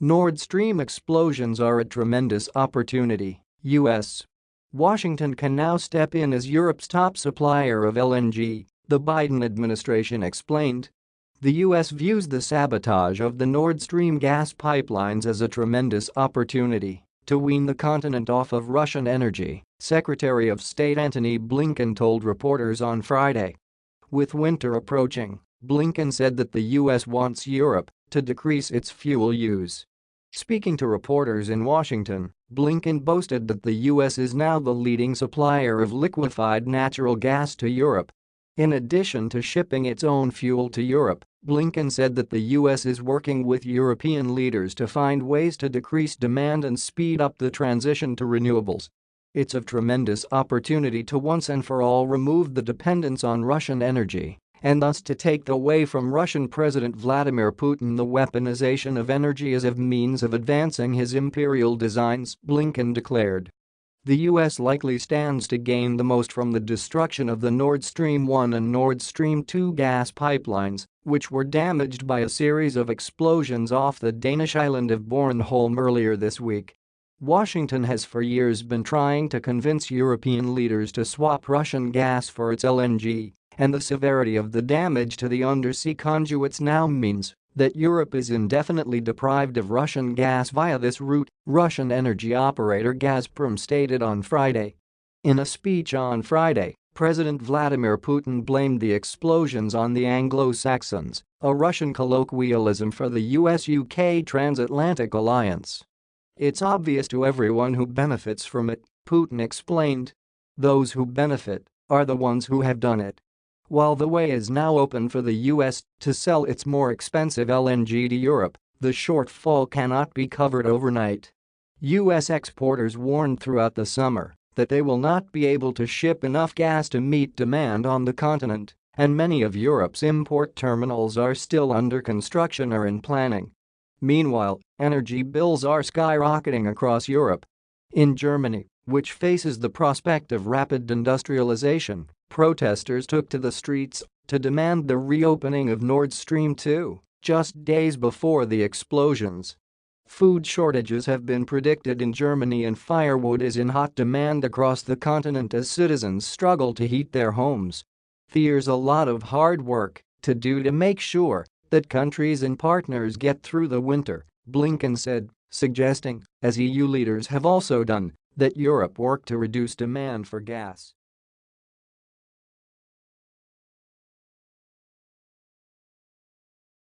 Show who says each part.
Speaker 1: Nord Stream explosions are a tremendous opportunity, U.S. Washington can now step in as Europe's top supplier of LNG, the Biden administration explained. The U.S. views the sabotage of the Nord Stream gas pipelines as a tremendous opportunity to wean the continent off of Russian energy, Secretary of State Antony Blinken told reporters on Friday. With winter approaching, Blinken said that the U.S. wants Europe to decrease its fuel use. Speaking to reporters in Washington, Blinken boasted that the U.S. is now the leading supplier of liquefied natural gas to Europe. In addition to shipping its own fuel to Europe, Blinken said that the U.S. is working with European leaders to find ways to decrease demand and speed up the transition to renewables. It's a tremendous opportunity to once and for all remove the dependence on Russian energy and thus to take away from Russian President Vladimir Putin the weaponization of energy as a means of advancing his imperial designs, Blinken declared. The US likely stands to gain the most from the destruction of the Nord Stream 1 and Nord Stream 2 gas pipelines, which were damaged by a series of explosions off the Danish island of Bornholm earlier this week. Washington has for years been trying to convince European leaders to swap Russian gas for its LNG and the severity of the damage to the undersea conduits now means that Europe is indefinitely deprived of Russian gas via this route, Russian energy operator Gazprom stated on Friday. In a speech on Friday, President Vladimir Putin blamed the explosions on the Anglo-Saxons, a Russian colloquialism for the US-UK transatlantic alliance. It's obvious to everyone who benefits from it, Putin explained. Those who benefit are the ones who have done it. While the way is now open for the US to sell its more expensive LNG to Europe, the shortfall cannot be covered overnight. US exporters warned throughout the summer that they will not be able to ship enough gas to meet demand on the continent, and many of Europe's import terminals are still under construction or in planning. Meanwhile, energy bills are skyrocketing across Europe. In Germany, which faces the prospect of rapid industrialization, Protesters took to the streets to demand the reopening of Nord Stream 2 just days before the explosions. Food shortages have been predicted in Germany and firewood is in hot demand across the continent as citizens struggle to heat their homes. There's a lot of hard work to do to make sure that countries and partners get through the winter, Blinken said, suggesting, as EU leaders have also done, that Europe work to reduce demand for gas.